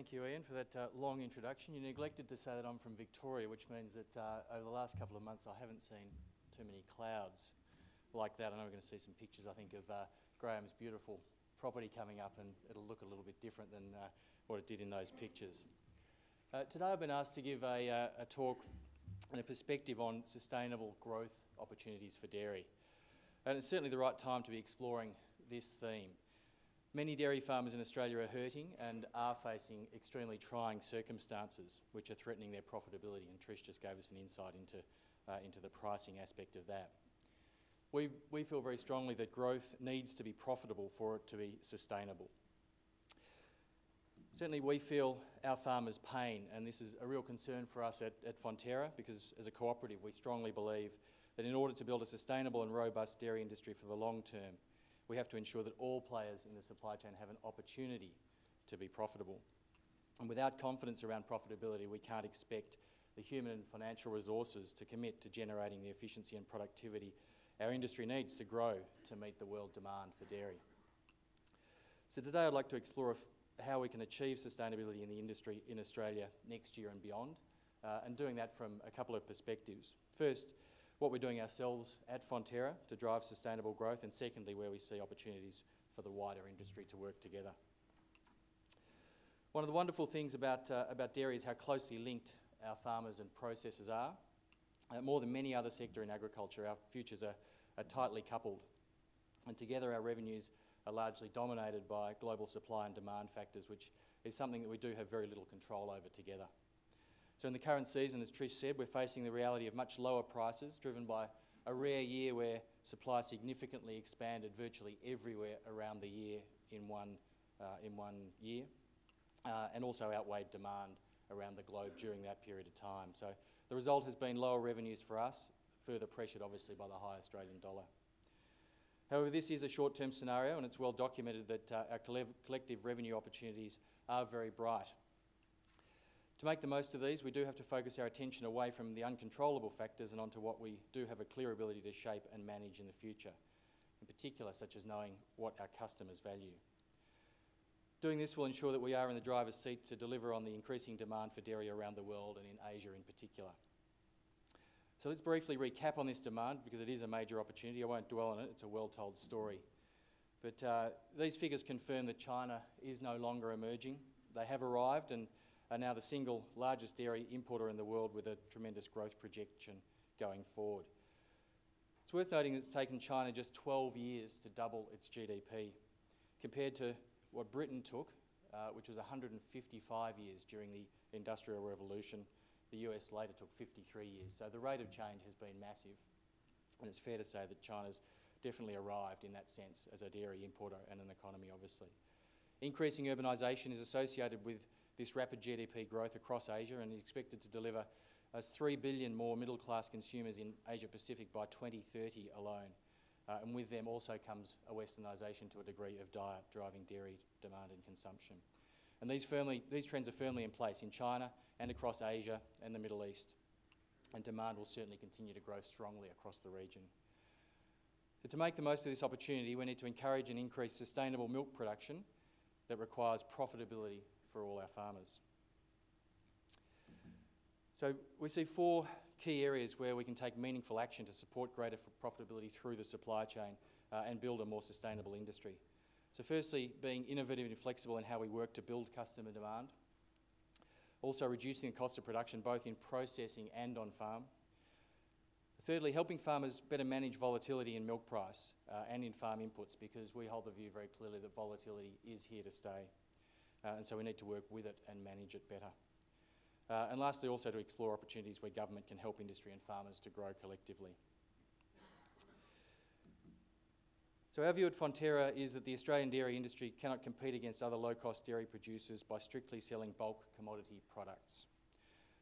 Thank you, Ian, for that uh, long introduction. You neglected to say that I'm from Victoria, which means that uh, over the last couple of months I haven't seen too many clouds like that. I know we're going to see some pictures, I think, of uh, Graham's beautiful property coming up and it'll look a little bit different than uh, what it did in those pictures. Uh, today I've been asked to give a, uh, a talk and a perspective on sustainable growth opportunities for dairy. And it's certainly the right time to be exploring this theme. Many dairy farmers in Australia are hurting and are facing extremely trying circumstances which are threatening their profitability and Trish just gave us an insight into, uh, into the pricing aspect of that. We, we feel very strongly that growth needs to be profitable for it to be sustainable. Certainly we feel our farmers' pain and this is a real concern for us at, at Fonterra because as a cooperative we strongly believe that in order to build a sustainable and robust dairy industry for the long term we have to ensure that all players in the supply chain have an opportunity to be profitable. And without confidence around profitability, we can't expect the human and financial resources to commit to generating the efficiency and productivity our industry needs to grow to meet the world demand for dairy. So today I'd like to explore how we can achieve sustainability in the industry in Australia next year and beyond, uh, and doing that from a couple of perspectives. First, what we're doing ourselves at Fonterra to drive sustainable growth, and secondly, where we see opportunities for the wider industry to work together. One of the wonderful things about, uh, about dairy is how closely linked our farmers and processors are. Uh, more than many other sector in agriculture, our futures are, are tightly coupled. And together our revenues are largely dominated by global supply and demand factors, which is something that we do have very little control over together. So in the current season, as Trish said, we're facing the reality of much lower prices driven by a rare year where supply significantly expanded virtually everywhere around the year in one, uh, in one year, uh, and also outweighed demand around the globe during that period of time. So the result has been lower revenues for us, further pressured obviously by the high Australian dollar. However, this is a short-term scenario and it's well documented that uh, our collective revenue opportunities are very bright to make the most of these, we do have to focus our attention away from the uncontrollable factors and onto what we do have a clear ability to shape and manage in the future, in particular such as knowing what our customers value. Doing this will ensure that we are in the driver's seat to deliver on the increasing demand for dairy around the world and in Asia in particular. So let's briefly recap on this demand because it is a major opportunity. I won't dwell on it, it's a well-told story. But uh, these figures confirm that China is no longer emerging. They have arrived and are now the single largest dairy importer in the world with a tremendous growth projection going forward. It's worth noting that it's taken China just 12 years to double its GDP, compared to what Britain took, uh, which was 155 years during the Industrial Revolution. The US later took 53 years. So the rate of change has been massive. And it's fair to say that China's definitely arrived in that sense as a dairy importer and an economy, obviously. Increasing urbanisation is associated with this rapid GDP growth across Asia and is expected to deliver us 3 billion more middle-class consumers in Asia-Pacific by 2030 alone. Uh, and with them also comes a westernisation to a degree of diet driving dairy demand and consumption. And these, firmly, these trends are firmly in place in China and across Asia and the Middle East. And demand will certainly continue to grow strongly across the region. So to make the most of this opportunity, we need to encourage and increase sustainable milk production that requires profitability for all our farmers. So we see four key areas where we can take meaningful action to support greater profitability through the supply chain uh, and build a more sustainable industry. So firstly, being innovative and flexible in how we work to build customer demand. Also reducing the cost of production both in processing and on farm. Thirdly, helping farmers better manage volatility in milk price uh, and in farm inputs because we hold the view very clearly that volatility is here to stay. Uh, and so we need to work with it and manage it better. Uh, and lastly, also to explore opportunities where government can help industry and farmers to grow collectively. So our view at Fonterra is that the Australian dairy industry cannot compete against other low-cost dairy producers by strictly selling bulk commodity products.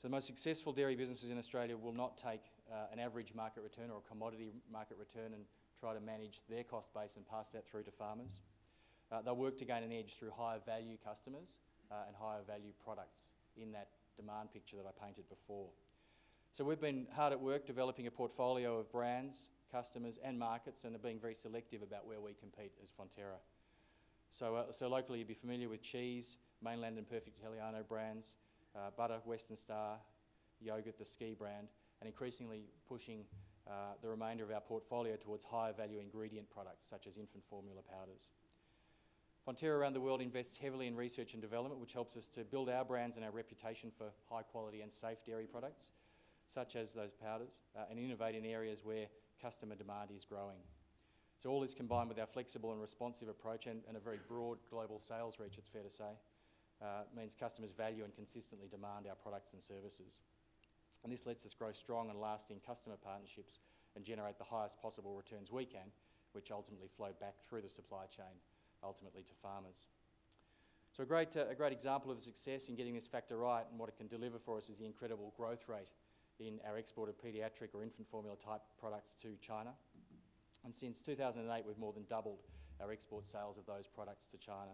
So the most successful dairy businesses in Australia will not take uh, an average market return or a commodity market return and try to manage their cost base and pass that through to farmers. Uh, they'll work to gain an edge through higher value customers uh, and higher value products in that demand picture that I painted before. So we've been hard at work developing a portfolio of brands, customers and markets and are being very selective about where we compete as Fonterra. So, uh, so locally you'd be familiar with cheese, Mainland and Perfect Italiano brands, uh, butter, Western Star, yogurt, the Ski brand, and increasingly pushing uh, the remainder of our portfolio towards higher value ingredient products such as infant formula powders. Fonterra around the world invests heavily in research and development, which helps us to build our brands and our reputation for high quality and safe dairy products, such as those powders, uh, and innovate in areas where customer demand is growing. So all this combined with our flexible and responsive approach and, and a very broad global sales reach, it's fair to say, uh, means customers value and consistently demand our products and services. And this lets us grow strong and lasting customer partnerships and generate the highest possible returns we can, which ultimately flow back through the supply chain ultimately to farmers. So a great, uh, a great example of success in getting this factor right and what it can deliver for us is the incredible growth rate in our export of paediatric or infant formula type products to China. And since 2008, we've more than doubled our export sales of those products to China.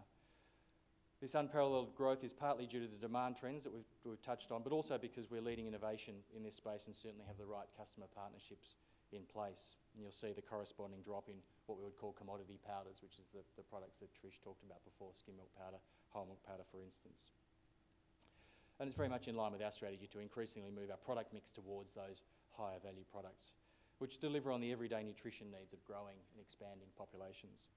This unparalleled growth is partly due to the demand trends that we've, we've, touched on, but also because we're leading innovation in this space and certainly have the right customer partnerships in place. And you'll see the corresponding drop in what we would call commodity powders, which is the, the products that Trish talked about before, skim milk powder, whole milk powder, for instance. And it's very much in line with our strategy to increasingly move our product mix towards those higher value products, which deliver on the everyday nutrition needs of growing and expanding populations.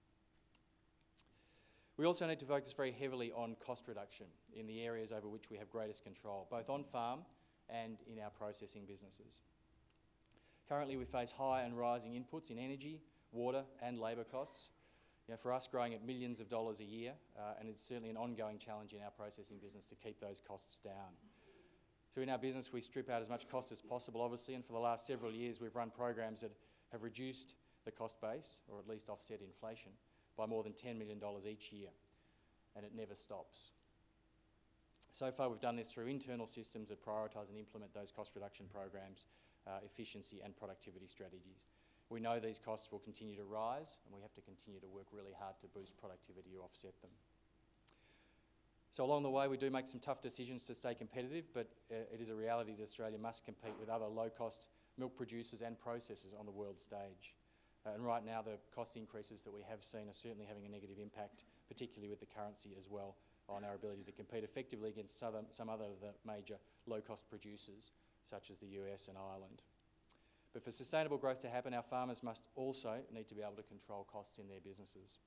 We also need to focus very heavily on cost reduction in the areas over which we have greatest control, both on farm and in our processing businesses. Currently, we face high and rising inputs in energy, water, and labour costs. You know, for us, growing at millions of dollars a year, uh, and it's certainly an ongoing challenge in our processing business to keep those costs down. So in our business, we strip out as much cost as possible, obviously, and for the last several years, we've run programs that have reduced the cost base, or at least offset inflation, by more than $10 million each year, and it never stops. So far, we've done this through internal systems that prioritise and implement those cost reduction programs uh, efficiency and productivity strategies. We know these costs will continue to rise and we have to continue to work really hard to boost productivity to offset them. So along the way we do make some tough decisions to stay competitive but uh, it is a reality that Australia must compete with other low-cost milk producers and processors on the world stage. Uh, and right now the cost increases that we have seen are certainly having a negative impact, particularly with the currency as well, on our ability to compete effectively against some other of the major low-cost producers such as the US and Ireland. But for sustainable growth to happen, our farmers must also need to be able to control costs in their businesses.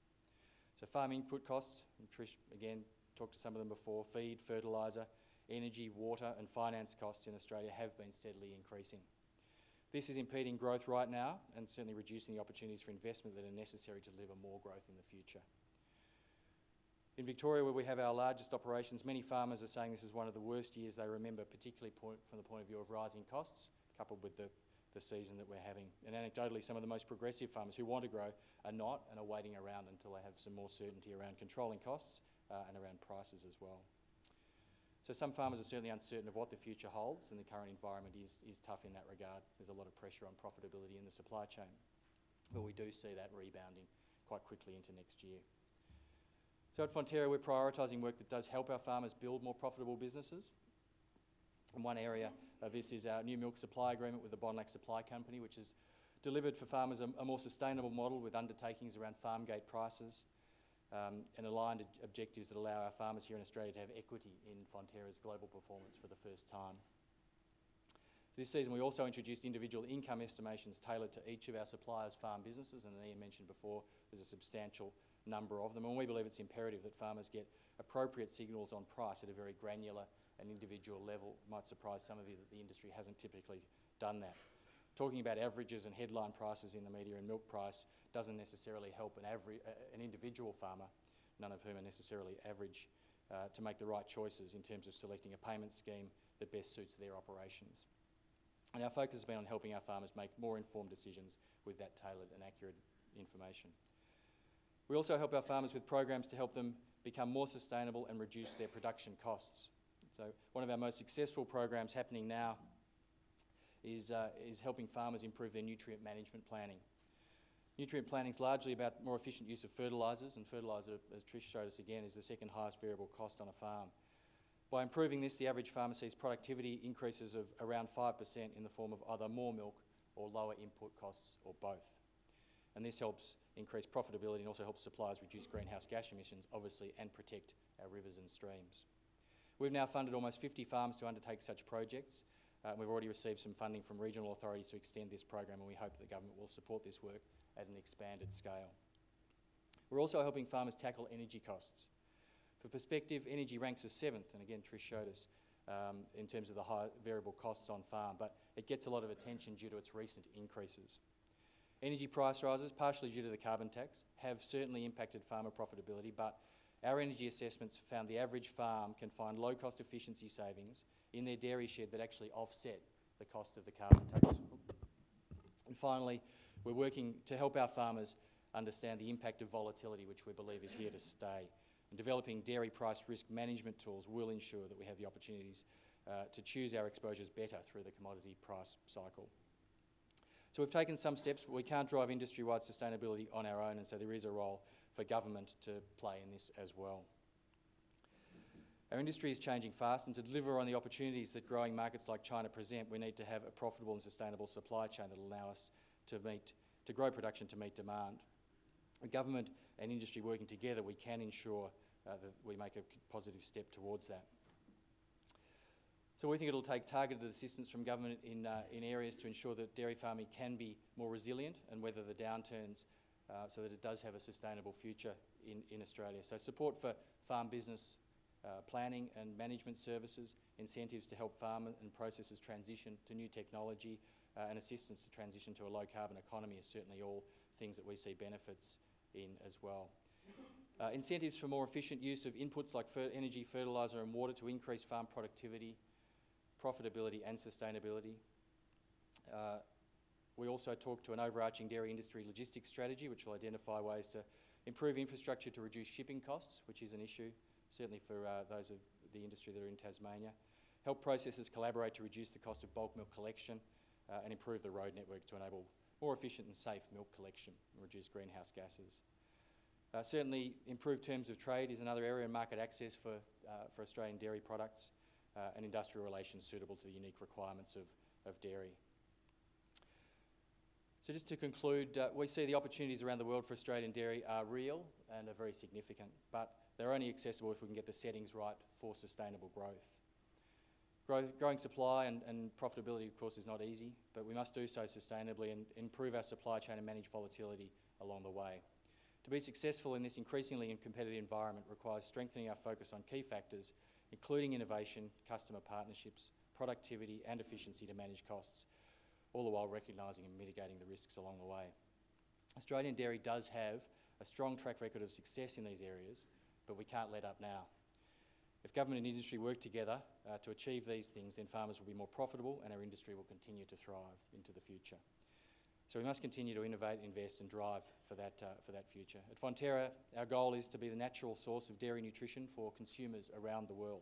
So farm input costs, Trish again talked to some of them before, feed, fertiliser, energy, water and finance costs in Australia have been steadily increasing. This is impeding growth right now and certainly reducing the opportunities for investment that are necessary to deliver more growth in the future. In Victoria, where we have our largest operations, many farmers are saying this is one of the worst years they remember, particularly from the point of view of rising costs, coupled with the, the season that we're having. And anecdotally, some of the most progressive farmers who want to grow are not and are waiting around until they have some more certainty around controlling costs uh, and around prices as well. So some farmers are certainly uncertain of what the future holds, and the current environment is, is tough in that regard. There's a lot of pressure on profitability in the supply chain. But we do see that rebounding quite quickly into next year. So at Fonterra, we're prioritising work that does help our farmers build more profitable businesses. And one area of this is our new milk supply agreement with the Bonlac Supply Company, which has delivered for farmers a, a more sustainable model with undertakings around farm gate prices um, and aligned objectives that allow our farmers here in Australia to have equity in Fonterra's global performance for the first time. This season we also introduced individual income estimations tailored to each of our suppliers' farm businesses and Ian mentioned before there's a substantial number of them. And we believe it's imperative that farmers get appropriate signals on price at a very granular and individual level. It might surprise some of you that the industry hasn't typically done that. Talking about averages and headline prices in the media and milk price doesn't necessarily help an, uh, an individual farmer, none of whom are necessarily average, uh, to make the right choices in terms of selecting a payment scheme that best suits their operations. And our focus has been on helping our farmers make more informed decisions with that tailored and accurate information. We also help our farmers with programs to help them become more sustainable and reduce their production costs. So one of our most successful programs happening now is, uh, is helping farmers improve their nutrient management planning. Nutrient planning is largely about more efficient use of fertilisers, and fertiliser, as Trish showed us again, is the second highest variable cost on a farm. By improving this, the average sees productivity increases of around 5% in the form of either more milk or lower input costs or both. and this helps increase profitability and also helps suppliers reduce greenhouse gas emissions, obviously, and protect our rivers and streams. We've now funded almost 50 farms to undertake such projects. Uh, we've already received some funding from regional authorities to extend this program, and we hope the government will support this work at an expanded scale. We're also helping farmers tackle energy costs. For perspective, energy ranks as seventh, and again, Trish showed us, um, in terms of the high variable costs on farm, but it gets a lot of attention due to its recent increases. Energy price rises, partially due to the carbon tax, have certainly impacted farmer profitability, but our energy assessments found the average farm can find low cost efficiency savings in their dairy shed that actually offset the cost of the carbon tax. And finally, we're working to help our farmers understand the impact of volatility, which we believe is here to stay. And developing dairy price risk management tools will ensure that we have the opportunities uh, to choose our exposures better through the commodity price cycle. So we've taken some steps, but we can't drive industry-wide sustainability on our own, and so there is a role for government to play in this as well. Our industry is changing fast, and to deliver on the opportunities that growing markets like China present, we need to have a profitable and sustainable supply chain that will allow us to, meet, to grow production to meet demand. With government and industry working together, we can ensure that we make a positive step towards that. So we think it'll take targeted assistance from government in, uh, in areas to ensure that dairy farming can be more resilient and weather the downturns uh, so that it does have a sustainable future in, in Australia. So support for farm business uh, planning and management services, incentives to help farmers and processors transition to new technology, uh, and assistance to transition to a low carbon economy are certainly all things that we see benefits in as well. Uh, incentives for more efficient use of inputs like fer energy, fertiliser and water to increase farm productivity, profitability and sustainability. Uh, we also talked to an overarching dairy industry logistics strategy which will identify ways to improve infrastructure to reduce shipping costs, which is an issue, certainly for uh, those of the industry that are in Tasmania. Help processors collaborate to reduce the cost of bulk milk collection uh, and improve the road network to enable more efficient and safe milk collection and reduce greenhouse gases. Uh, certainly, improved terms of trade is another area, and market access for, uh, for Australian dairy products uh, and industrial relations suitable to the unique requirements of, of dairy. So just to conclude, uh, we see the opportunities around the world for Australian dairy are real and are very significant, but they're only accessible if we can get the settings right for sustainable growth. Grow, growing supply and, and, profitability, of course, is not easy, but we must do so sustainably and improve our supply chain and manage volatility along the way. To be successful in this increasingly competitive environment requires strengthening our focus on key factors, including innovation, customer partnerships, productivity and efficiency to manage costs, all the while recognising and mitigating the risks along the way. Australian dairy does have a strong track record of success in these areas, but we can't let up now. If government and industry work together uh, to achieve these things, then farmers will be more profitable and our industry will continue to thrive into the future. So we must continue to innovate, invest and drive for that, uh, for that future. At Fonterra, our goal is to be the natural source of dairy nutrition for consumers around the world.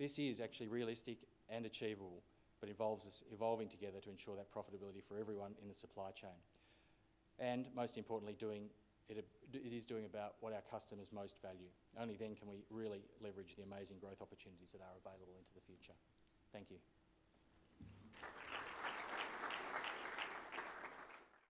This is actually realistic and achievable, but involves us evolving together to ensure that profitability for everyone in the supply chain. And most importantly, doing it, it is doing about what our customers most value. Only then can we really leverage the amazing growth opportunities that are available into the future. Thank you.